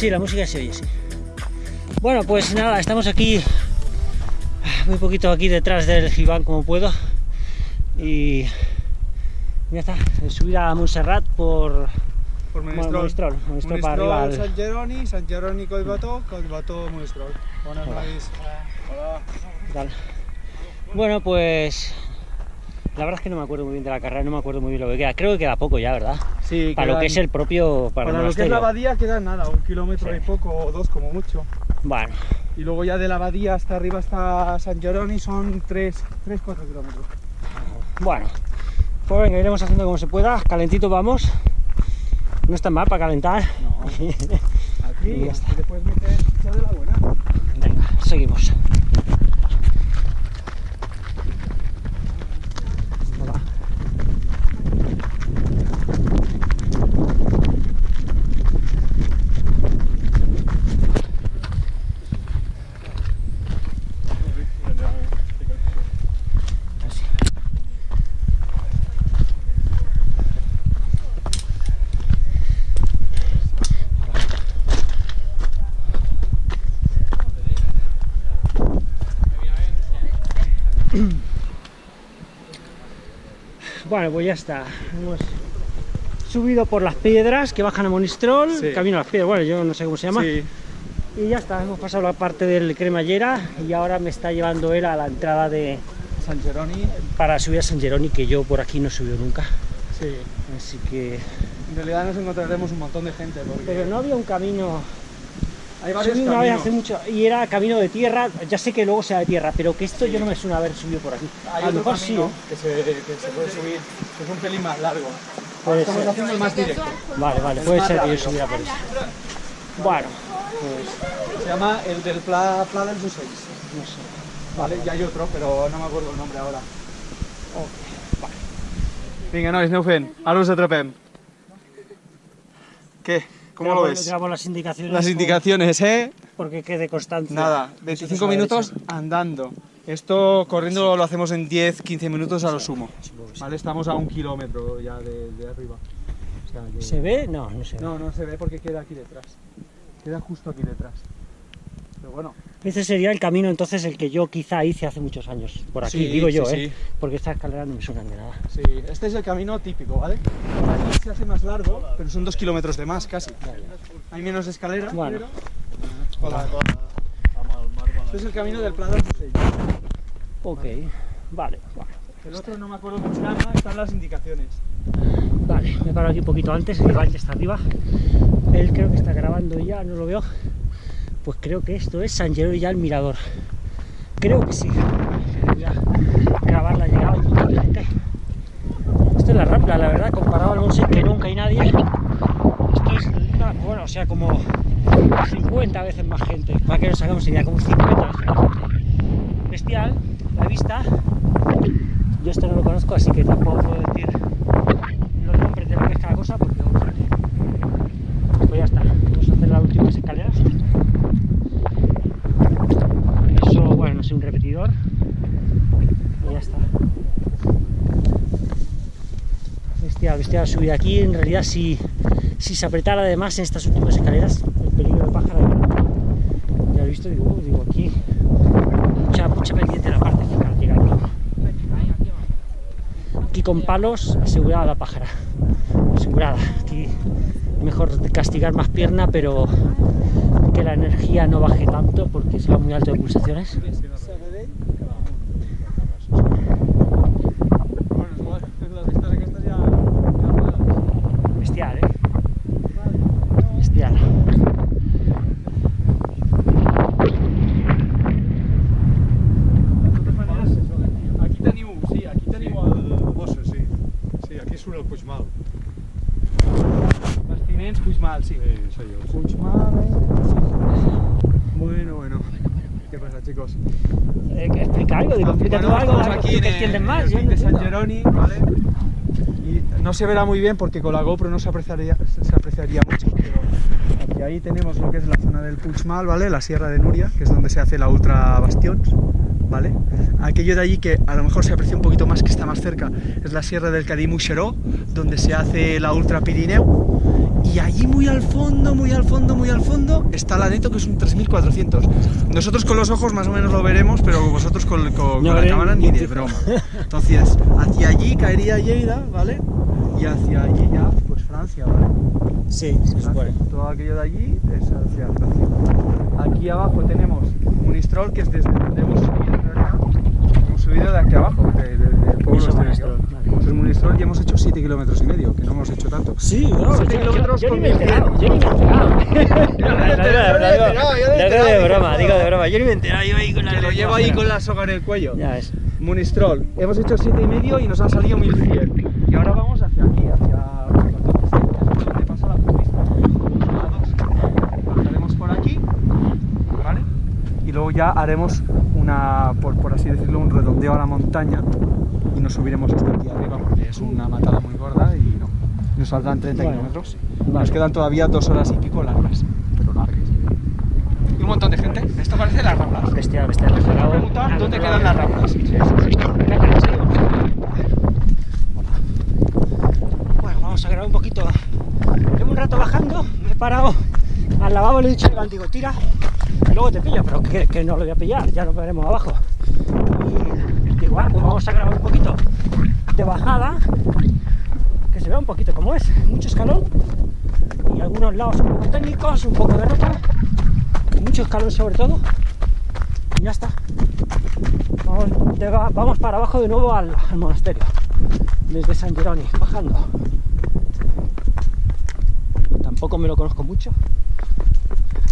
Sí, la música se oye, sí. Bueno, pues nada, estamos aquí, muy poquito aquí detrás del Gibán como puedo. Y ya está, subir a Montserrat por, por Monistrol, Monistrol, Monistrol para arriba. Al... Sant Jeroni, Sant Jeroni Collbató, Collbató Monistrol. Buenas noches. Hola. ¿Qué tal? Bueno, pues la verdad es que no me acuerdo muy bien de la carrera, no me acuerdo muy bien lo que queda. Creo que queda poco ya, ¿verdad? Sí, Para lo que es el propio... Para, para lo que es la abadía queda nada, un kilómetro sí. y poco, o dos como mucho. Bueno. Y luego ya de la abadía hasta arriba hasta San Jeroni son 3-4 kilómetros. Bueno, pues venga, iremos haciendo como se pueda. Calentito vamos. No está mal para calentar. No. Aquí, y ya está. te puedes meter ya de la buena. Venga, seguimos. Bueno, pues ya está. Hemos subido por las piedras que bajan a Monistrol, sí. camino a las piedras, bueno, yo no sé cómo se llama. Sí. Y ya está, hemos pasado la parte del cremallera y ahora me está llevando él a la entrada de San Geroni. Para subir a San Geroni, que yo por aquí no he subido nunca. Sí. Así que... En realidad nos encontraremos un montón de gente. Porque... Pero no había un camino... Hay varios Subí una vez hace mucho y era camino de tierra, ya sé que luego sea de tierra, pero que esto Sí. yo no me suena haber subido por aquí. Hay a lo mejor sí, ¿eh? que, se, que se puede subir, que es un pelín más largo. Puede Estamos ser. haciendo el más directo. Vale, vale, puede ser que yo subiera por eso. Bueno, pues Se llama el del Pla, Pla dels Ocells. no sé. Vale, ya hay otro, pero no me acuerdo el nombre ahora. Ok, vale. Vinga, nois, aneu fent. Ara us atrapem. ¿Qué? ¿Cómo lo ves? grabo las indicaciones. Las indicaciones, ¿eh? Porque quede constancia. Nada, Nosotros 25 a la minutos andando. Esto corriendo lo hacemos en 10-15 minutos a lo sumo. Vale, estamos a un kilómetro ya de, de arriba. O sea que- ¿Se ve? No, no se ve. No, no se ve porque queda aquí detrás. Queda justo aquí detrás. Pero bueno, Ese sería el camino entonces el que yo quizá hice hace muchos años. Por aquí, Sí, digo yo, sí, ¿eh? sí. Porque estas escaleras no me suenan de nada. sí, este es el camino típico, ¿vale? Aquí se hace más largo, pero son dos kilómetros de más casi. Hay menos escalera, Bueno. Hola. Este es el camino del Ocells. Ok, vale. El otro no me acuerdo cómo se llama, están las indicaciones. Vale, me paro aquí un poquito antes, el está arriba. Él creo que está grabando ya, no lo veo. Pues creo que esto es San Geroni ya el mirador. Creo que sí. Voy a grabar la llegada gente. Esto es la Rambla, la verdad, comparado al Monse que nunca hay nadie. Esto es, una- bueno, o sea, como 50 veces más gente. Para que nos hagamos idea, como 50 veces más gente. Bestial, la vista. Yo esto no lo conozco, así que tampoco puedo decir los nombres de lo que es cada cosa, porque vamos a ver. Pues ya está, vamos a hacer las últimas escaleras. Eso, bueno, no sé, un repetidor. Y ya está. Bestial subir aquí. En realidad, si, si se apretara además en estas últimas escaleras, el peligro de pájaro. Ya lo he visto, digo, digo aquí. Mucha, mucha pendiente en la parte final llegando. Aquí con palos asegurada la pájara. Asegurada. Aquí mejor castigar más pierna, pero que la energía no baje tanto porque se va muy alto de pulsaciones. Bueno, igual, las vistas aquestes ja... ja Bestial, ¿eh? Bestial. De totes maneres, aquí teniu, sí, aquí teniu el... Bossa, sí. Sí, aquí surt el Puigmal. Bastiments Puigmal, eh? Bueno, bueno. ¿Qué pasa, chicos? Eh, explica algo, digo, explica tú algo, aquí en que más. el de San. Geroni, ¿vale? Y no se verá muy bien porque con la GoPro no se apreciaría, se apreciaría mucho, pero aquí ahí tenemos lo que es la zona del Puigmal, ¿vale? La Sierra de Nuria, que es donde se hace la Ultra Bastions, ¿vale? Aquello de allí que a lo mejor se aprecia un poquito más que está más cerca es la sierra del Cadí-Muxeró, donde se hace la Ultra Pirineo. Y allí muy al fondo, muy al fondo, muy al fondo está la Neto, que es un 3400. Nosotros con los ojos más o menos lo veremos, pero vosotros con, con- con No la cámara ni de broma. Entonces, hacia allí caería Lleida, ¿vale? Y hacia allí ya, pues Francia, ¿vale? Sí, se supone. Todo aquello de allí es hacia Francia. Aquí abajo tenemos Unistrol, que es desde donde hemos subido en realidad. Hemos subido de abajo, de- de- del pueblo. De Monistrol, vale. Munistrol ya hemos hecho 7 kilómetros y medio, que no hemos hecho tanto. Sí, no, Siete yo, yo- kilómetros yo ni con me he enterado, yo ni me he enterado. Yo no me he enterado, yo no me he enterado, yo no me he Lo digo enterado, de broma, digo de broma. Yo ni me he enterado, yo ahí con la Que lo llevo ahí con la soga en el cuello. Ya ves. Munistrol, hemos hecho 7 y medio y nos han salido 1100. Y ahora vamos hacia aquí, hacia donde pasa la autopista. A dos. Bajaremos por aquí, ¿vale? Y luego ya haremos una, por, por así decirlo, un redondeo a la montaña y nos subiremos hasta aquí arriba porque es una matada muy gorda y no. Nos faltan 30 Bueno, kilómetros. vale. Nos quedan todavía dos horas y pico largas, pero largas. Y un montón de gente. Esto parece las ramblas. Bestial, bestial. Te voy a Bravo. preguntar Al dónde quedan las ramblas. Bueno, vamos a grabar un poquito. Llevo un rato bajando, me he parado al lavabo, le he dicho al digo, tira, luego te pillo, pero que, no lo voy a pillar, ya nos veremos abajo. Y digo, ah, pues vamos a grabar un poquito de bajada, que se vea un poquito cómo es, mucho escalón, y algunos lados un poco técnicos, un poco de ropa, y mucho escalón sobre todo, y ya está. Vamos para abajo de nuevo al, al monasterio, desde San Geroni, bajando. Tampoco me lo conozco mucho.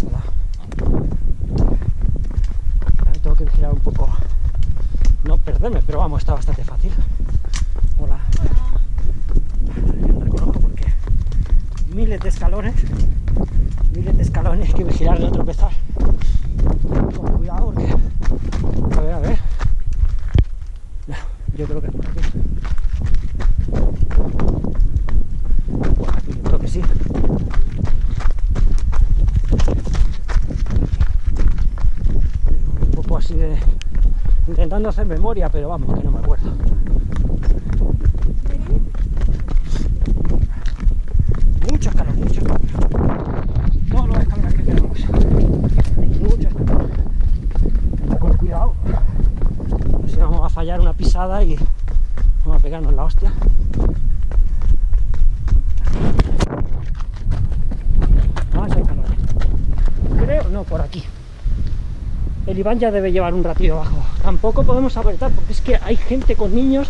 Hola. Un poco, no perderme, pero vamos, está bastante fácil. Hola. No reconozco porque miles de escalones, miles de escalones, que vigilar no tropezar. Con cuidado porque a ver, a ver. No, yo creo que es por aquí. Por aquí yo creo que sí. Un poco así de... Intentando hacer memoria, pero vamos, que no me acuerdo. Mucho escalón, mucho escalón. Todos los escalones que tenemos. Mucho escalón con cuidado. A ver si vamos a fallar una pisada y vamos a pegarnos la hostia. Más escalones. Creo, no, por aquí. El Iván ya debe llevar un ratillo abajo. Tampoco podemos apretar porque es que hay gente con niños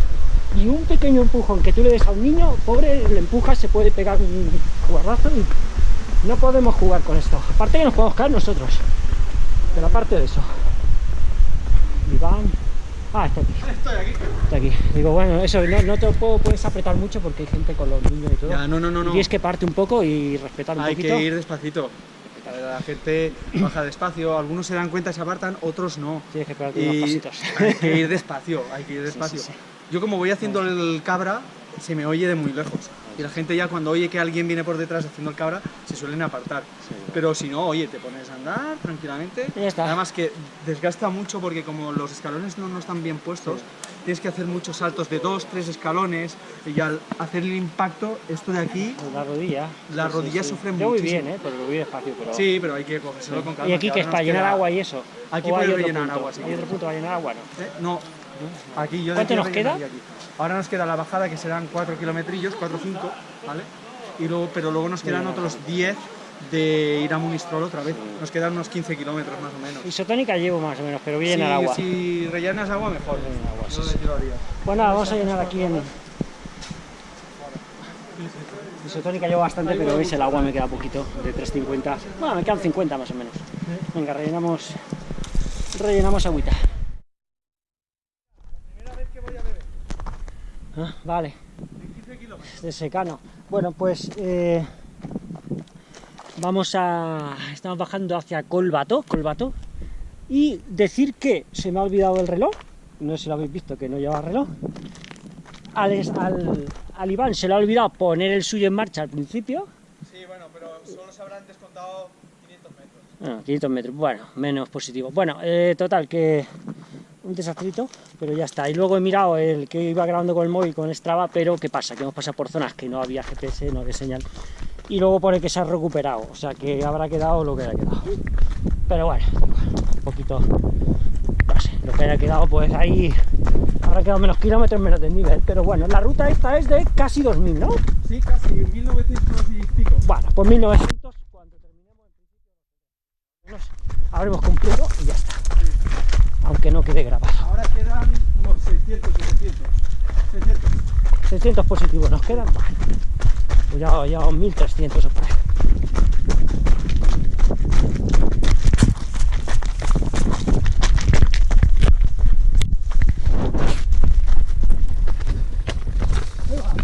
y un pequeño empujón que tú le des a un niño, pobre, le empujas, se puede pegar un guardazo y no podemos jugar con esto. Aparte que nos podemos caer nosotros. Pero aparte de eso. Iván. Ah, está aquí. Estoy aquí. Está aquí. Digo, bueno, eso no, no te puedo, puedes apretar mucho porque hay gente con los niños y todo. Ya, no, no, no, Y no. tienes que parte un poco y respetar un Hay poquito. que ir despacito. La gente baja despacio, algunos se dan cuenta y se apartan, otros no. Tienes que pegarte unos pasitos. hay que ir despacio, hay que ir despacio. sí, sí. Yo como voy haciendo el cabra, se me oye de muy lejos. Y la gente ya cuando oye que alguien viene por detrás haciendo el cabra, se suelen apartar. Pero si no, oye, te pones a andar tranquilamente. Y ya está. Además que desgasta mucho porque como los escalones no, no están bien puestos, tienes que hacer muchos saltos de dos, tres escalones y al hacer el impacto, esto de aquí, La rodilla. Las rodillas sufren Yo voy muchísimo. bien, ¿eh? Pero lo voy despacio. Pero... sí, pero hay que cogérselo con calma. ¿Y aquí que es para llenar queda- agua y eso? Aquí ¿O hay puedes otro rellenar punto? agua, si ¿Hay otro punto para llenar agua? No. Eh, No, aquí yo ¿Cuánto nos queda? aquí. Ahora nos queda la bajada que serán 4 kilometrillos, 4 o 5, ¿vale? Y luego, pero luego nos quedan otros 10 de ir a Munistrol otra vez. Nos quedan unos 15 kilómetros más o menos. Isotónica llevo más o menos, pero voy a agua. si rellenas agua, mejor. Rellenar agua, sí, sí. haría. Pues vamos a llenar aquí en... Isotónica llevo bastante, pero veis el agua me queda poquito, de 3.50. Bueno, me quedan 50 más o menos. Venga, rellenamos... Rellenamos agüita. Ah, vale. De secano. Bueno, pues... eh, vamos a... Estamos bajando hacia Colbato, Colbato. Y decir que se me ha olvidado el reloj. No sé si lo habéis visto, que no lleva reloj. Al, al, al Iván se le ha olvidado poner el suyo en marcha al principio. Sí, bueno, pero solo se habrán descontado 500 metros. Bueno, 500 metros, bueno, menos positivo. Bueno, eh, total, que un desastrito, pero ya está. Y luego he mirado el que iba grabando con el móvil con Strava, pero ¿qué pasa? Que hemos pasado por zonas que no había GPS, no había señal. Y luego pone que se ha recuperado, o sea que habrá quedado lo que haya quedado. Pero bueno, un poquito, no sé, lo que haya quedado, pues ahí habrá quedado menos kilómetros, menos de nivel. Pero bueno, la ruta esta es de casi 2000, ¿no? Sí, casi 1900 y pico. Bueno, pues 1900, cuando terminemos en principio, habremos cumplido y ya está. Aunque no quede grabado. Ahora quedan unos 600, 700. 600. 600 positivos nos quedan, vale. Pues ya llevamos 1300 o por ahí.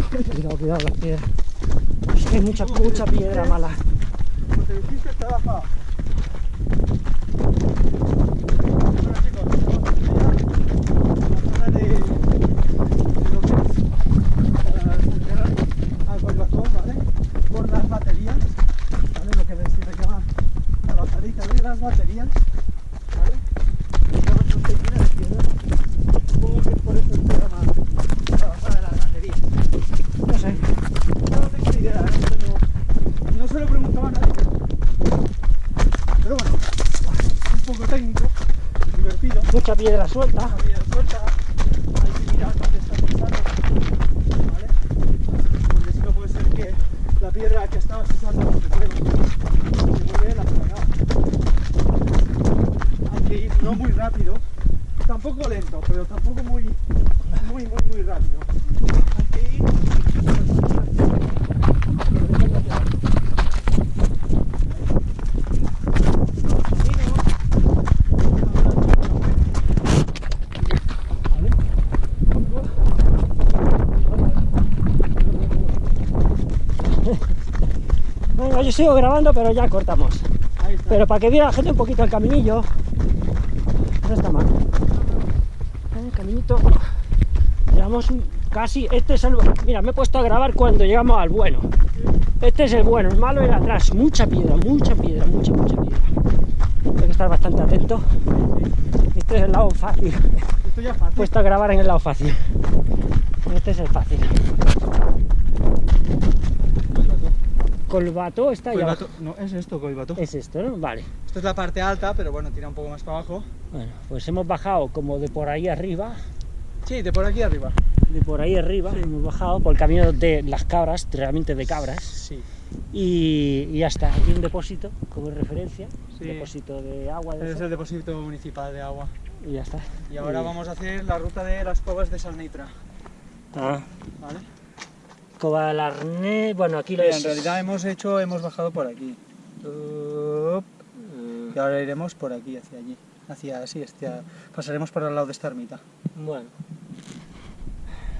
Cuidado, cuidado, las piedras. Es que hay mucha, mucha piedra mala. Como te dijiste, está bajado. Bueno chicos, vamos a ir a la zona de, de lo que es para enterrar al Collbatón, ¿vale? Por las baterías, ¿vale? Lo que se llama la bajadita de las baterías, ¿vale? Y vamos a seguir a la izquierda. Supongo que es por eso que se llama la bajada de las baterías. No sé. No tengo ni idea, no, tengo- no se lo preguntaba a nadie. Pero bueno, un poco técnico, divertido. Mucha piedra suelta. La vida suelta, hay que mirar dónde está pisando, ¿vale? Porque si no puede ser que la piedra que estabas pisando no se mueva, se mueve la cagada. Hay que ir no muy rápido, pero tampoco muy, muy, muy, muy rápido. Venga, yo sigo grabando, pero ya cortamos. Pero para que viera la gente un poquito el caminillo, no está mal. El caminito, un- casi, este es el, mira, me he puesto a grabar cuando llegamos al bueno. Este es el bueno, el malo era atrás, mucha piedra, mucha piedra, mucha, mucha piedra. Hay que estar bastante atento. Este es el lado fácil, Esto ya es fácil. puesto a grabar en el lado fácil. Este es el fácil. Colbato está. Coibato- no, es esto, Coibato. Es esto, ¿no? Vale. Esto es la parte alta, pero bueno, tira un poco más para abajo. Bueno, pues hemos bajado como de por ahí arriba, Sí, de por aquí arriba. de por ahí arriba, hemos bajado por el camino de las cabras, realmente de cabras, Sí. y, y ya está, aquí un depósito como referencia, Sí. depósito de agua, de Es el depósito municipal de agua. y ya está. Y ahora vamos a hacer la ruta de las cuevas de Salnitra. Ah, ¿Vale? Cova del Arné, bueno, aquí lo es... en realidad hemos hecho, hemos bajado por aquí. Up. Y ahora iremos por aquí, hacia allí. Hacia, así, hacia, pasaremos por al lado de esta ermita. Bueno.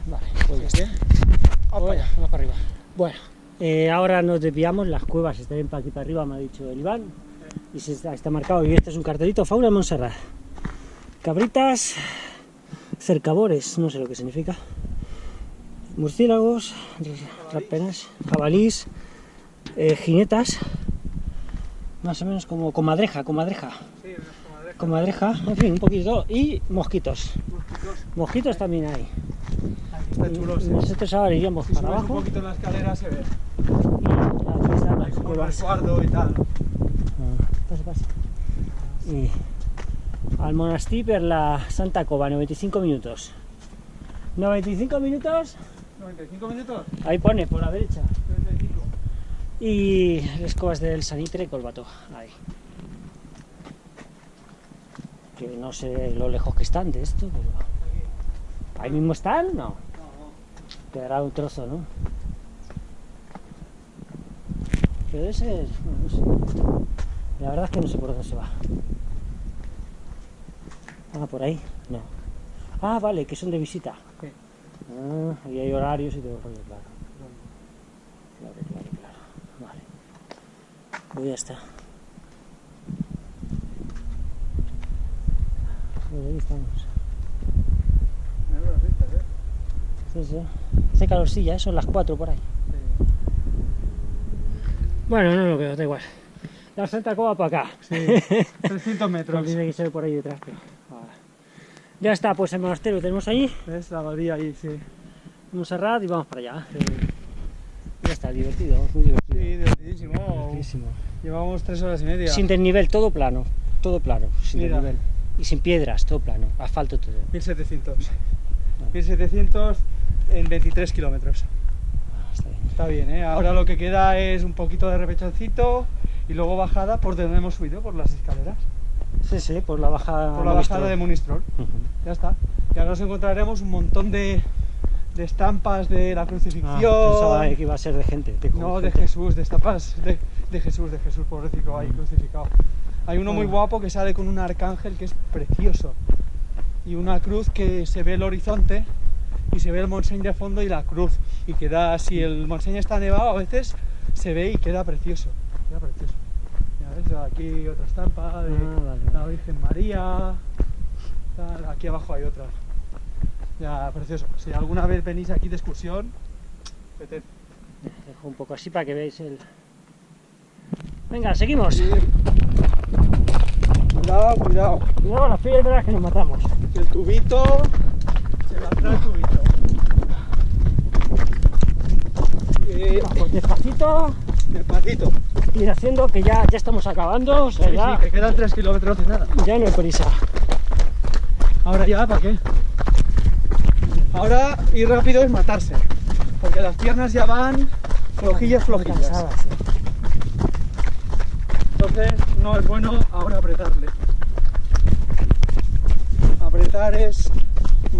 Vale, pues ya está. ¿Sí? Opa, Bueno, ya. vamos para arriba. Bueno, eh, ahora nos desviamos, las cuevas están para aquí para arriba, me ha dicho el Iván. Y se está, está marcado, y este es un cartelito, fauna de Montserrat. Cabritas, cercabores, no sé lo que significa. Murciélagos, rapenas, jabalís, eh, jinetas, más o menos como comadreja, comadreja, Sí, unas comadrejas, comadreja, en fin, un poquito, y mosquitos. mosquitos. Mosquitos también hay. Está chulo. sí. Nosotros ahora iríamos Si para subes un abajo. poquito la escalera se ve. Y como el resguardo y tal. Ah, Pasa, pasa. Y al monestir per la Santa Cova, 95 minutos. 95 minutos, 95 minutos. ahí pone, por la derecha. 35. Y las covas del Sanitre y Colbato, ahí. Que no sé lo lejos que están de esto, pero... ¿Ahí mismo están? No. No, Quedará un trozo, ¿no? Pero ser... bueno, no sé. La verdad es que no sé por dónde se va. Ah, por ahí. No. Ah, vale, que son de visita. Ah, y hay horarios y todo, rollo, claro. Claro, claro, claro. Vale. Pues ya está. Pues ahí estamos. Me veo las vistas, ¿eh? Sí, sí. Hace calorcilla, ¿eh? son las 4 por ahí. Sí. Bueno, no lo veo, da igual. La Santa Cova para acá. Sí. 300 metros. Tiene que ser por ahí detrás, pero. Ya está, pues el monasterio tenemos ahí, ¿Ves? La abadía ahí, sí. Montserrat y vamos para allá. Ya está, divertido, muy divertido. Sí, divertidísimo. Divertidísimo. Llevamos tres horas y media. Sin desnivel, todo plano, todo plano, sin Mira. desnivel. Y sin piedras, todo plano, asfalto todo. 1700. 1700 en 23 kilómetros. Ah, está bien. Está bien, ¿eh? Ahora lo que queda es un poquito de repechancito y luego bajada por donde hemos subido, por las escaleras. Sí, sí, por la bajada. Por la bajada de Munistrol. Ujú. Ya está. Y ahora nos encontraremos un montón de, de estampas de la Ah, crucifixión. pensaba que iba a ser de gente. de No, de gente. Jesús, de estampas de, de Jesús, de Jesús, pobrecito, ahí crucificado. Hay uno muy Ah. guapo que sale con un arcángel que es precioso. Y una cruz que se ve el horizonte y se ve el Montseny de fondo y la cruz. Y queda, si el Montseny está nevado, a veces se ve y queda precioso. Queda precioso. Ves, aquí otra estampa de Ah, vale, la. Virgen María. tal, Aquí abajo hay otra. Ya, precioso. Si alguna vez venís aquí de excursión, vete. Dejo un poco así para que veáis el. Venga, seguimos. Cuidado, cuidado. Cuidado las piedras que nos matamos. El tubito Vamos despacito, despacito. ir haciendo que ya, ya estamos acabando. O sea, Sí, ya, sí, que quedan 3 kilómetros de nada. ya no hay prisa. Ahora ya, ¿para qué? Ahora ir rápido es matarse. Porque las piernas ya van flojillas, flojillas. Cansadas, sí. Entonces no es bueno ahora apretarle. Apretar es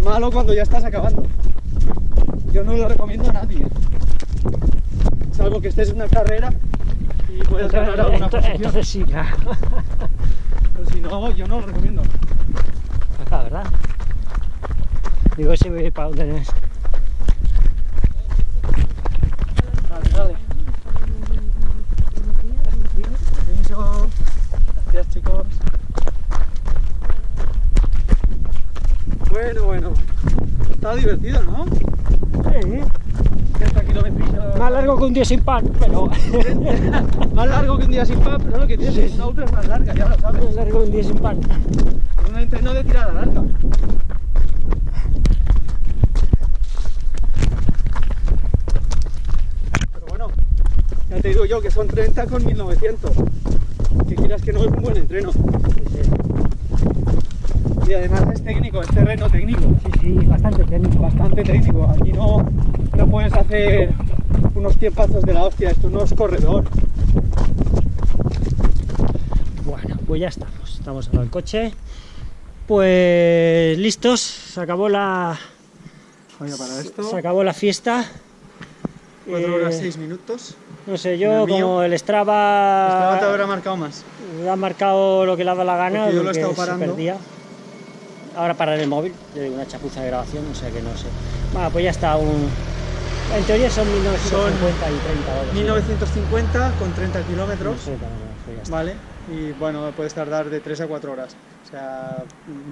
malo cuando ya estás acabando. Yo no lo recomiendo a nadie. Salvo que estés en una carrera y puedas ganar alguna Entonces, posición. entonces sí, claro. Pero si no, yo no lo recomiendo. Acá, ¿verdad? Digo, ese ve para dónde Bueno, bueno. Está divertido, ¿no? Sí, 30 kilómetros. más largo que un día sin pan, pero. más largo que un día sin pan, pero lo que tienes es una ultra es más larga, ya lo sabes. más largo que un día sin pan. Un entreno de tirada larga. Pero bueno, ya te digo yo que son 30 con 1900. Que quieras que no es un buen entreno. Y además es técnico, es terreno técnico. Sí, sí, bastante técnico. Bastante técnico. Aquí no, no puedes hacer unos tiempazos de la hostia. Esto no es corredor. Bueno, pues ya estamos. Estamos en el coche. Pues listos, se acabó la, Oye, para esto, se acabó la fiesta. 4 Eh, horas 6 minutos. No sé, yo el como el Strava, Estaba te habrá marcado más. ha marcado lo que le ha dado la gana, Porque yo lo he estado se parando. perdía. Ahora pararé el móvil, le una chapuza de grabación, o sea que no sé. Bueno, pues ya está, un... en teoría son 1950 y 30 horas. 1950 con 30 kilómetros, No sé, pues. ¿vale? Y bueno, puedes tardar de 3 a 4 horas. O sea,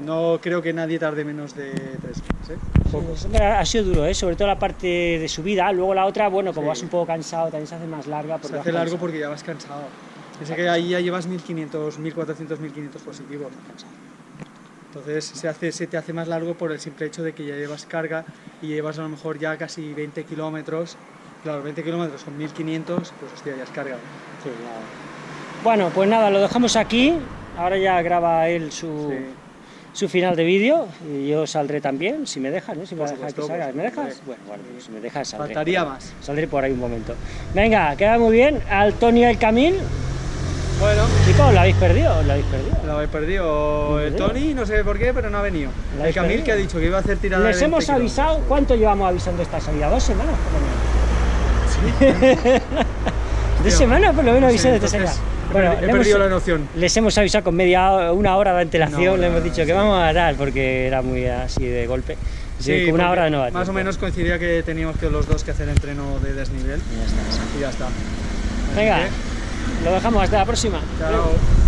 no creo que nadie tarde menos de 3 horas, ¿eh? Sí, ha sido duro, ¿eh? sobre todo la parte de subida. Luego la otra, bueno, como Sí. vas un poco cansado, también se hace más larga. porque Se hace largo cansado. porque ya vas cansado. Piensa que ahí ya llevas 1500, 1400, 1500 positivos. Entonces se, hace, se te hace más largo por el simple hecho de que ya llevas carga y llevas a lo mejor ya casi 20 kilómetros. Claro, 20 kilómetros son 1500, pues hostia, ya es carga. Sí, nada. Bueno, pues nada, lo dejamos aquí. Ahora ya graba él su, Sí. su final de vídeo y yo saldré también, si me dejan, ¿eh? Si me dejas que salga. ¿Me dejas? Bueno, bueno, pues si me dejas saldré. Faltaría más. Saldré por ahí un momento. Venga, queda muy bien. Al Tony y al Camil, Bueno, chicos, lo habéis perdido, lo habéis perdido. Lo he perdido el perdido? Tony, no sé por qué, pero no ha venido. ¿Lo El habéis Camil que ha dicho que iba a hacer tirada Les de 20 hemos avisado, ¿cuánto llevamos avisando esta salida? ¿Dos semanas por lo menos? ¿Dos semanas por lo menos Sí, avisando esta entonces, salida? he Bueno, he hemos- perdido la noción. les hemos avisado con media hora- una hora de antelación, No, le hemos dicho que sí. vamos a dar porque era muy así de golpe. Sí, una hora no va Más o menos coincidía que teníamos que los dos que hacer entreno de desnivel Y ya está. y ya está. Así Venga, que, lo dejamos hasta la próxima. chao.